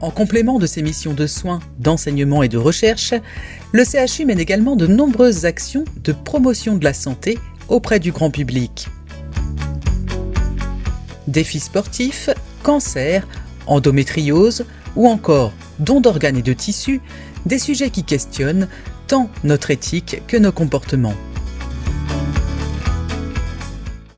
En complément de ses missions de soins, d'enseignement et de recherche, le CHU mène également de nombreuses actions de promotion de la santé auprès du grand public. Défis sportifs, cancer, endométriose ou encore dons d'organes et de tissus, des sujets qui questionnent tant notre éthique que nos comportements.